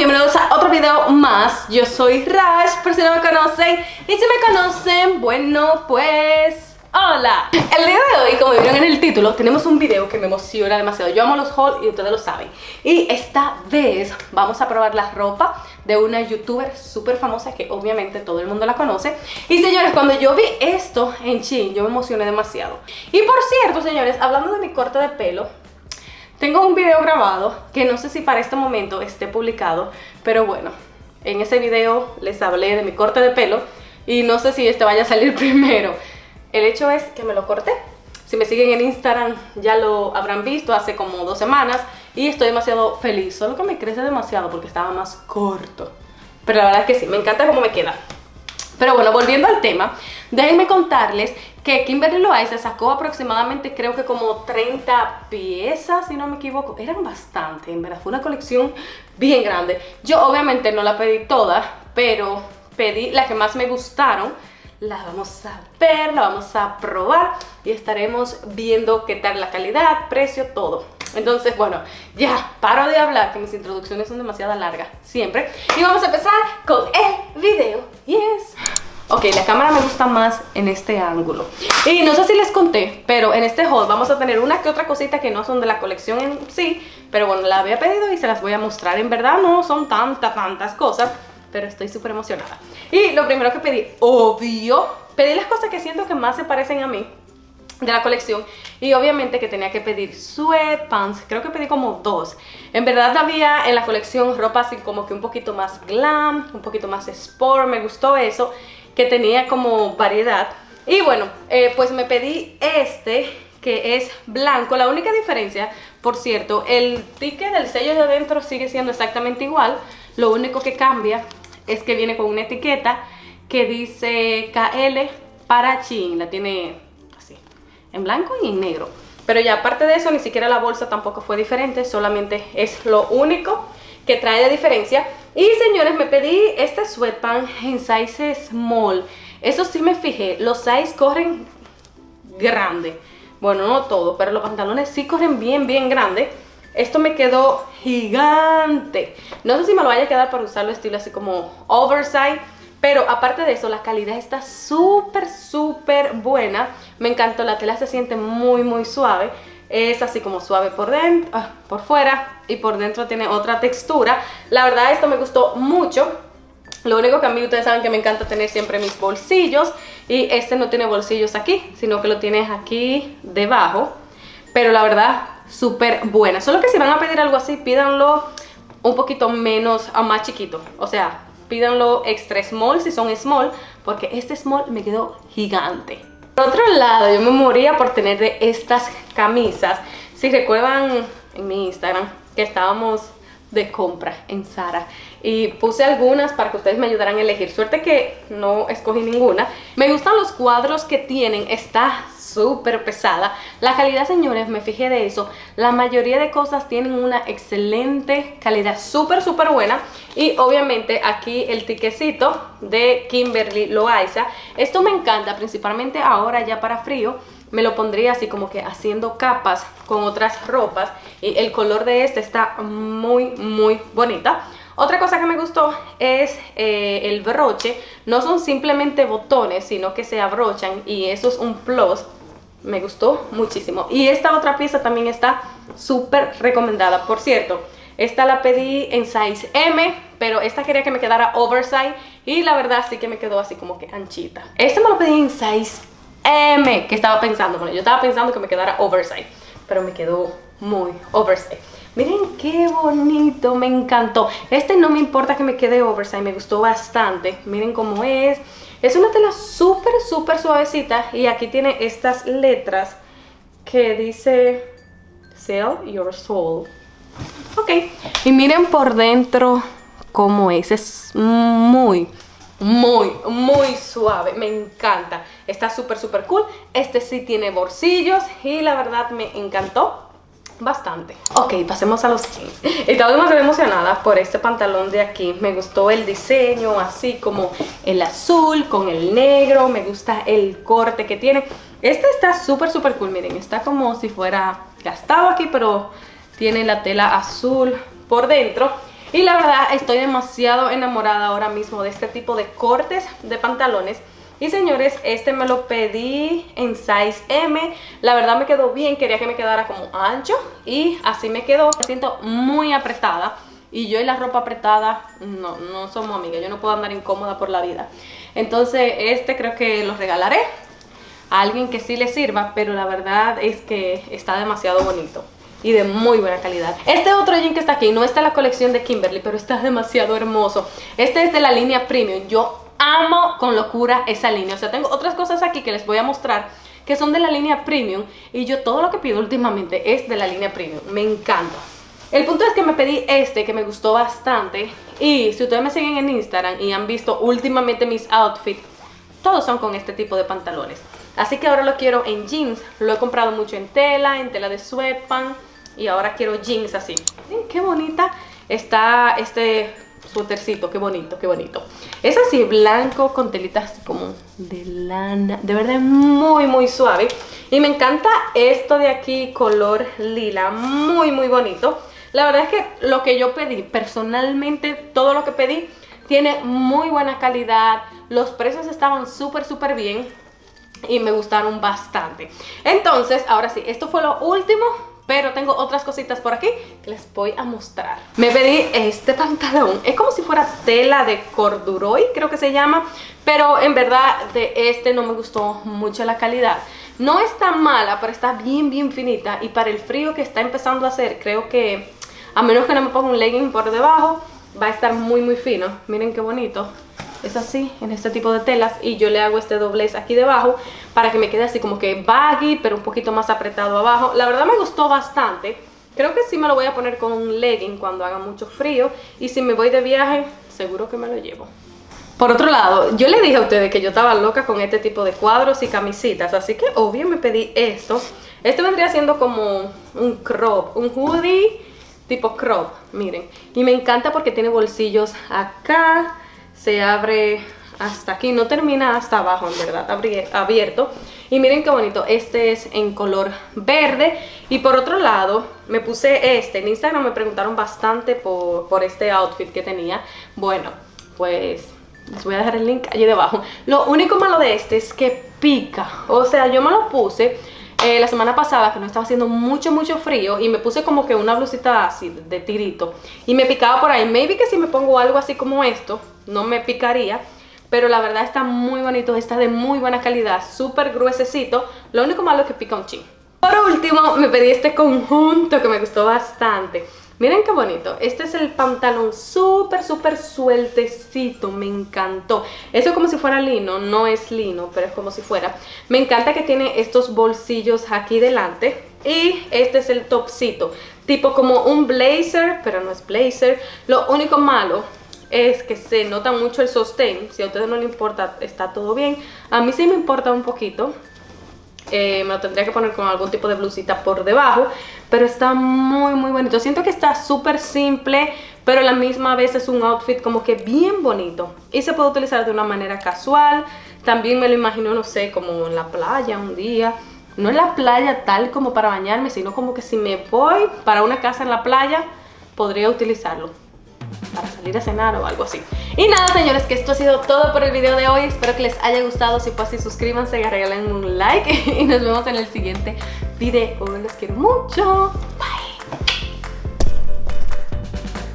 bienvenidos a otro video más. Yo soy Rash, por si no me conocen. Y si me conocen, bueno pues... Hola, el día de hoy, como vieron en el título, tenemos un video que me emociona demasiado. Yo amo los hauls y ustedes lo saben. Y esta vez vamos a probar la ropa de una youtuber súper famosa Que obviamente todo el mundo la conoce. Y señores, cuando yo vi esto en Shein, yo me emocioné demasiado. Y por cierto, señores, hablando de mi corte de pelo tengo un video grabado que no sé si para este momento esté publicado, pero bueno, en ese video les hablé de mi corte de pelo y no sé si este vaya a salir primero. El hecho es que me lo corté. Si me siguen en Instagram ya lo habrán visto hace como dos semanas y estoy demasiado feliz. Solo que me crece demasiado porque estaba más corto. Pero la verdad es que sí, me encanta cómo me queda. Pero bueno, volviendo al tema, déjenme contarles que Kimberly Loaiza sacó aproximadamente creo que como 30 piezas, si no me equivoco. Eran bastante, en verdad, fue una colección bien grande. Yo obviamente no la pedí toda, pero pedí las que más me gustaron. La vamos a ver, la vamos a probar y estaremos viendo qué tal la calidad, precio, todo. Entonces, bueno, ya paro de hablar, que mis introducciones son demasiado largas, siempre. Y vamos a empezar con el video. Yes. Ok, la cámara me gusta más en este ángulo Y no sé si les conté, pero en este haul vamos a tener una que otra cosita que no son de la colección en sí Pero bueno, la había pedido y se las voy a mostrar En verdad no son tantas, tantas cosas Pero estoy súper emocionada Y lo primero que pedí, obvio Pedí las cosas que siento que más se parecen a mí de la colección y obviamente que tenía que pedir sweatpants, creo que pedí como dos en verdad había en la colección ropa así como que un poquito más glam, un poquito más sport, me gustó eso que tenía como variedad. Y bueno, eh, pues me pedí este que es blanco. La única diferencia, por cierto, el ticket del sello de adentro sigue siendo exactamente igual. Lo único que cambia es que viene con una etiqueta que dice KL para Chin. La tiene en blanco y en negro. Pero ya aparte de eso, ni siquiera la bolsa tampoco fue diferente. Solamente es lo único que trae de diferencia. Y señores, me pedí este sweatpants en size small. Eso sí me fijé, los size corren grande. Bueno, no todo, pero los pantalones sí corren bien, bien grande. Esto me quedó gigante. No sé si me lo vaya a quedar para usarlo estilo así como oversize. Pero aparte de eso, la calidad está súper, súper buena. Me encantó, la tela se siente muy, muy suave es así como suave por dentro, ah, por fuera y por dentro tiene otra textura. La verdad esto me gustó mucho. Lo único que a mí ustedes saben que me encanta tener siempre mis bolsillos y este no tiene bolsillos aquí, sino que lo tienes aquí debajo. Pero la verdad, súper buena. Solo que si van a pedir algo así, pídanlo un poquito menos, a más chiquito. O sea, pídanlo extra small si son small, porque este small me quedó gigante. Por otro lado, yo me moría por tener de estas camisas. Si recuerdan en mi Instagram que estábamos de compra en Zara. Y puse algunas para que ustedes me ayudaran a elegir. Suerte que no escogí ninguna. Me gustan los cuadros que tienen. Está súper pesada. La calidad señores me fijé de eso. La mayoría de cosas tienen una excelente calidad. Súper súper buena. Y obviamente aquí el tiquecito de Kimberly Loaiza. Esto me encanta principalmente ahora ya para frío me lo pondría así como que haciendo capas con otras ropas y el color de este está muy muy bonita. Otra cosa que me gustó es eh, el broche. No son simplemente botones sino que se abrochan y eso es un plus. Me gustó muchísimo. Y esta otra pieza también está súper recomendada. Por cierto esta la pedí en size M, pero esta quería que me quedara oversize y la verdad sí que me quedó así como que anchita. Este me lo pedí en size M, que estaba pensando, bueno, yo estaba pensando que me quedara oversize, pero me quedó muy oversize. Miren qué bonito, me encantó. Este no me importa que me quede oversize, me gustó bastante. Miren cómo es. Es una tela súper, súper suavecita y aquí tiene estas letras que dice Sell Your Soul. Ok, y miren por dentro cómo es, es muy, muy, muy suave, me encanta. Está súper, súper cool. Este sí tiene bolsillos y la verdad me encantó bastante. Ok, pasemos a los jeans. Estaba demasiado emocionada por este pantalón de aquí. Me gustó el diseño, así como el azul con el negro. Me gusta el corte que tiene. Este está súper, súper cool. Miren, está como si fuera gastado aquí, pero tiene la tela azul por dentro. Y la verdad estoy demasiado enamorada ahora mismo de este tipo de cortes de pantalones. Y señores, este me lo pedí en size M. La verdad me quedó bien, quería que me quedara como ancho. Y así me quedó. Me siento muy apretada. Y yo y la ropa apretada, no, no somos amigas. Yo no puedo andar incómoda por la vida. Entonces este creo que lo regalaré a alguien que sí le sirva. Pero la verdad es que está demasiado bonito y de muy buena calidad. Este otro jean que está aquí no está en la colección de Kimberly, pero está demasiado hermoso. Este es de la línea Premium. Yo amo con locura esa línea. O sea, tengo otras cosas aquí que les voy a mostrar que son de la línea Premium y yo todo lo que pido últimamente es de la línea Premium. Me encanta. El punto es que me pedí este que me gustó bastante y si ustedes me siguen en Instagram y han visto últimamente mis outfits, todos son con este tipo de pantalones. Así que ahora lo quiero en jeans. Lo he comprado mucho en tela, en tela de sweatpants y ahora quiero jeans así. Qué bonita está este suétercito, qué bonito, qué bonito. Es así blanco con telitas como de lana, de verdad muy muy suave. Y me encanta esto de aquí color lila, muy muy bonito. La verdad es que lo que yo pedí, personalmente todo lo que pedí tiene muy buena calidad. Los precios estaban súper súper bien y me gustaron bastante. Entonces, ahora sí, esto fue lo último pero tengo otras cositas por aquí que les voy a mostrar. Me pedí este pantalón. Es como si fuera tela de corduroy, creo que se llama. Pero en verdad de este no me gustó mucho la calidad. No está mala, pero está bien, bien finita. Y para el frío que está empezando a hacer, creo que a menos que no me ponga un legging por debajo, va a estar muy, muy fino. Miren qué bonito es así, en este tipo de telas y yo le hago este doblez aquí debajo para que me quede así como que baggy, pero un poquito más apretado abajo. La verdad me gustó bastante. Creo que sí me lo voy a poner con un legging cuando haga mucho frío y si me voy de viaje, seguro que me lo llevo. Por otro lado, yo le dije a ustedes que yo estaba loca con este tipo de cuadros y camisitas, así que obvio me pedí esto. Este vendría siendo como un crop, un hoodie tipo crop, miren. Y me encanta porque tiene bolsillos acá, se abre hasta aquí, no termina hasta abajo en verdad, abierto. Y miren qué bonito, este es en color verde. Y por otro lado me puse este, en Instagram me preguntaron bastante por, por este outfit que tenía, bueno pues les voy a dejar el link allí debajo, lo único malo de este es que pica, o sea yo me lo puse eh, la semana pasada que no estaba haciendo mucho mucho frío y me puse como que una blusita así de tirito. Y me picaba por ahí, maybe que si me pongo algo así como esto no me picaría pero la verdad está muy bonito, está de muy buena calidad, súper gruesecito, lo único malo es que pica un chin. Por último me pedí este conjunto que me gustó bastante. Miren qué bonito, este es el pantalón súper súper sueltecito, me encantó. Esto es como si fuera lino, no es lino, pero es como si fuera. Me encanta que tiene estos bolsillos aquí delante. Y este es el topcito, tipo como un blazer, pero no es blazer. Lo único malo es que se nota mucho el sostén. Si a ustedes no les importa, está todo bien. A mí sí me importa un poquito. Eh, me lo tendría que poner con algún tipo de blusita por debajo. Pero está muy, muy bonito. Siento que está súper simple, pero a la misma vez es un outfit como que bien bonito. Y se puede utilizar de una manera casual. También me lo imagino, no sé, como en la playa un día. No en la playa tal como para bañarme, sino como que si me voy para una casa en la playa, podría utilizarlo salir a cenar o algo así. Y nada señores, que esto ha sido todo por el video de hoy. Espero que les haya gustado. Si fue así, suscríbanse, regalen un like y nos vemos en el siguiente video. Los quiero mucho. Bye.